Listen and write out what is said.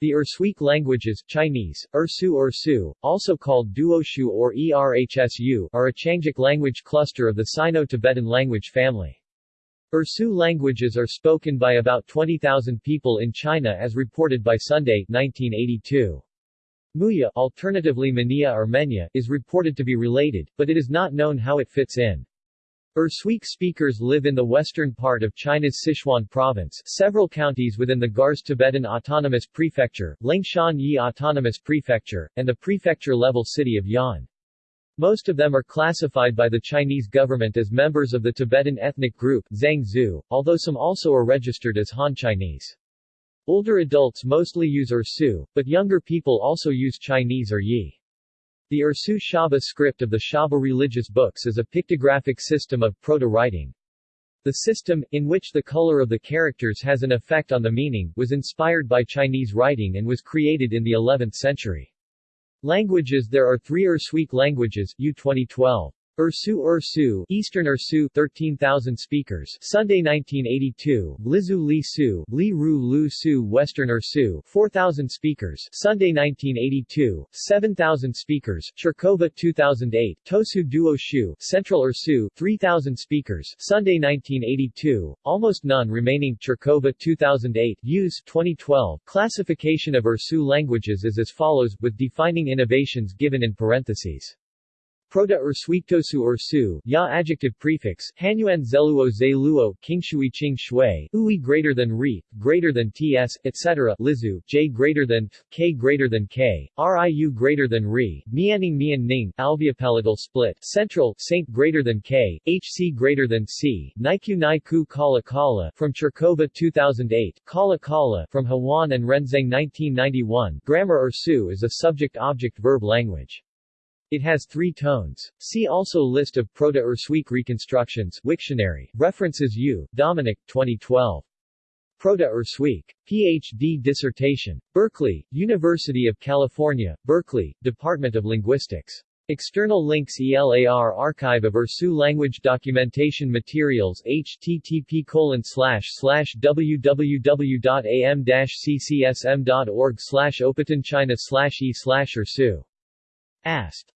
The Ersuic languages Chinese, Ersu Ersu, also called Duoshu or Erhsu, are a Qiangic language cluster of the Sino-Tibetan language family. Ersu languages are spoken by about 20,000 people in China as reported by Sunday 1982. Muya alternatively Mania or Menya, is reported to be related, but it is not known how it fits in. Ersuic speakers live in the western part of China's Sichuan province, several counties within the Garzê Tibetan Autonomous Prefecture, Liangshan Yi Autonomous Prefecture, and the prefecture-level city of Ya'an. Most of them are classified by the Chinese government as members of the Tibetan ethnic group Zhangzhou, although some also are registered as Han Chinese. Older adults mostly use Ersu, but younger people also use Chinese or Yi. The Ersu Shaba script of the Shaba religious books is a pictographic system of proto-writing. The system, in which the color of the characters has an effect on the meaning, was inspired by Chinese writing and was created in the 11th century. Languages There are three Ersuic languages U2012. Ersu Ersu Eastern Ersu 13,000 speakers. Sunday 1982 Lizu Li Su Li Ru Lu Su Western Ersu 4,000 speakers. Sunday 1982 7,000 speakers. Chirkova 2008 Tosu Duo Shu Central Ersu 3,000 speakers. Sunday 1982 Almost none remaining. Chirkova 2008 Use 2012 Classification of Ersu languages is as follows with defining innovations given in parentheses. Proto-Ersuictosu Ersu, Ya adjective prefix, Hanyuan Zeluo Zeluo, Kingshui Qing Shui, Ui greater than Re, greater than Ts, etc. Lizu, J greater than K greater than K, Riu greater than Re, Mianning Mian Ning, alveopalatal split, Central, Saint greater than K, HC greater than C, Naiku Naiku Kala Kala, from Chirkova 2008, Kala Kala, from Huang and Renzeng 1991, Grammar Ersu is a subject-object-verb language. It has three tones. See also List of Proto-Ersuic reconstructions Wiktionary. References U. Dominic, 2012. Proto-Ersuic. Ph.D. dissertation. Berkeley, University of California, Berkeley, Department of Linguistics. External links ELAR Archive of Ersu Language Documentation Materials http www.am-ccsm.org slash China slash e slash Ersu. Ast.